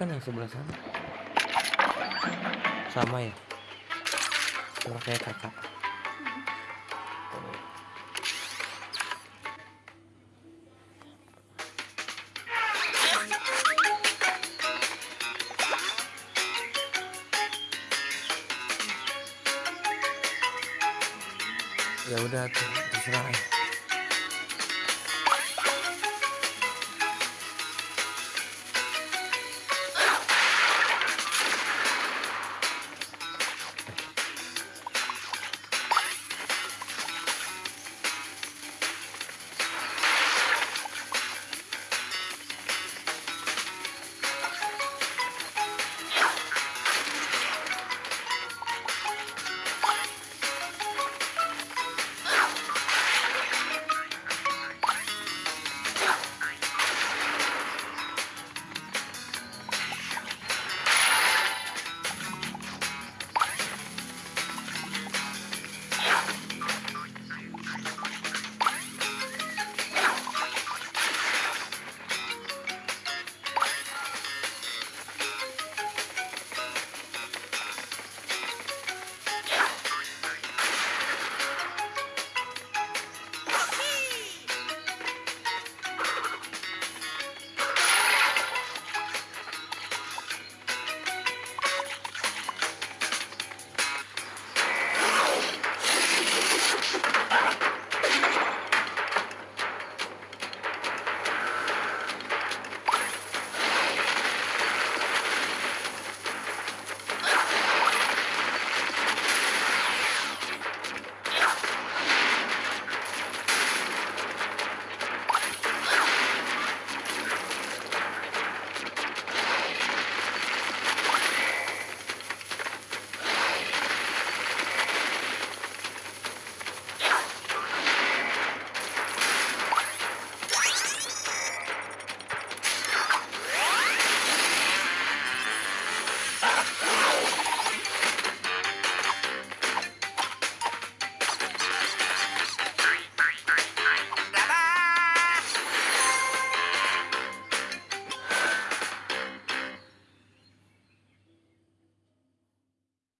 bukan yang sebelah sana. Sama ya? Sama kayak kakak. Ya udah terserah ya.